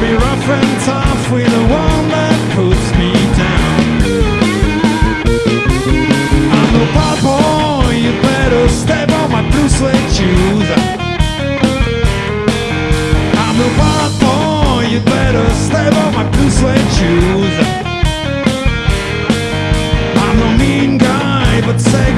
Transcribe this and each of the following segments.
be rough and tough with the one that puts me down. I'm a bad boy, you better step on my blue suede shoes. I'm a bad boy, you better step on my blue suede shoes. I'm no mean guy, but say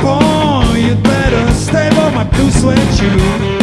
on You'd better stay by my blue suede shoe.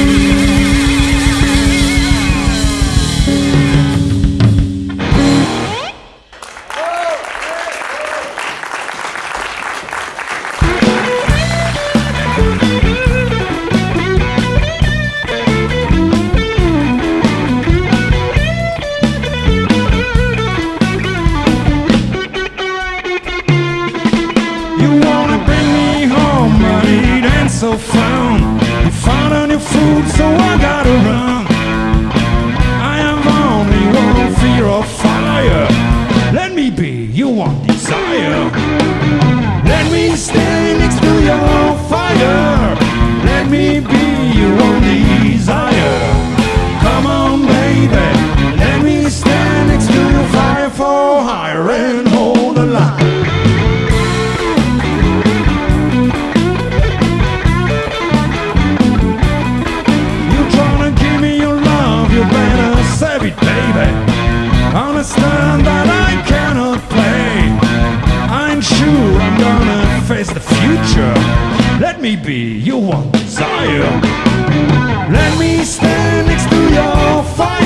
Música That's the future. Let me be, your one desire. Let me stand next to your fire.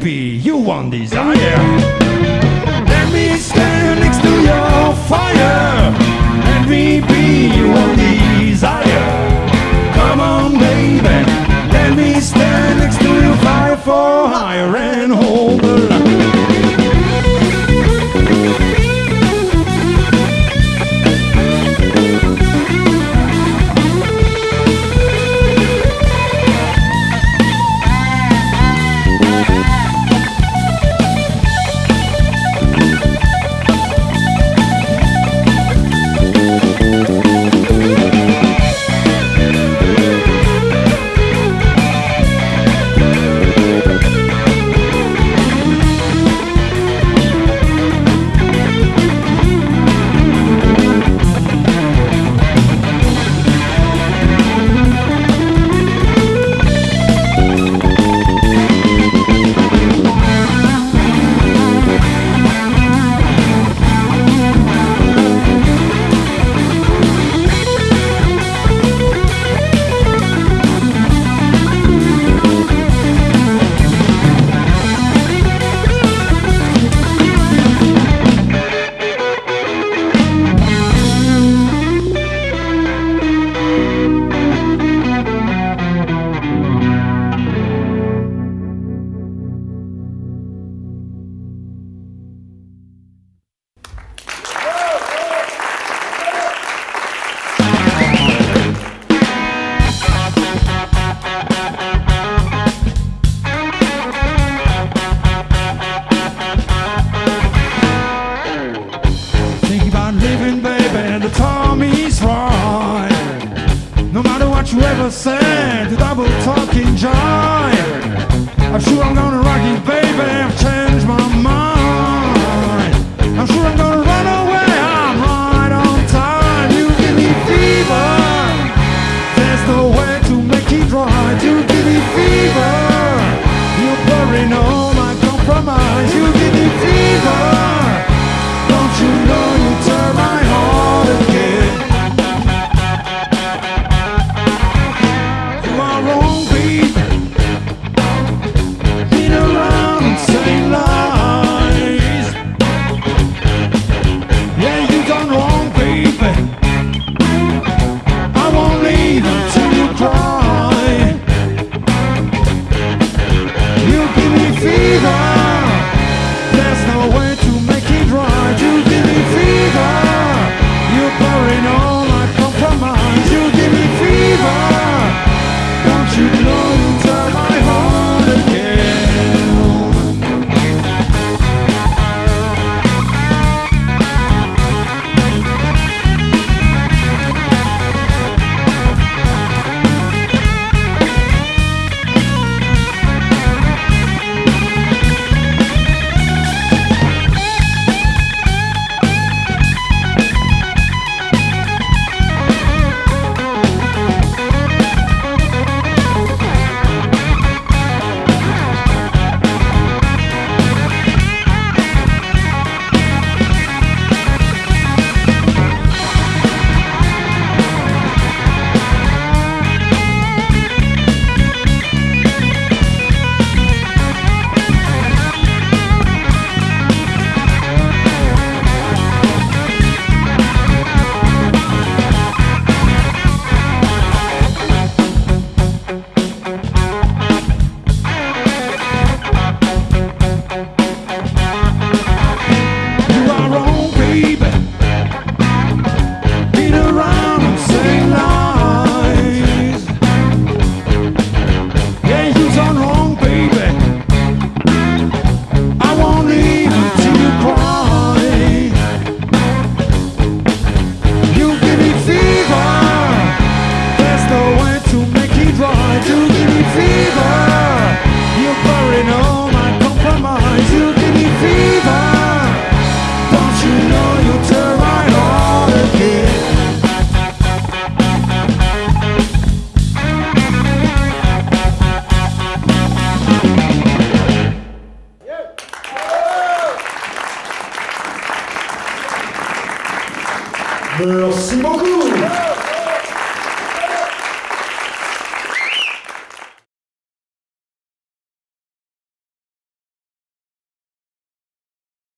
Be your one desire. Never said the double talking joy. I'm sure I'm gonna rock it, baby. I've changed my mind. I'm sure I'm gonna run away. I'm right on time. You give me fever. There's no way to make it right. You give me fever. You're burning on.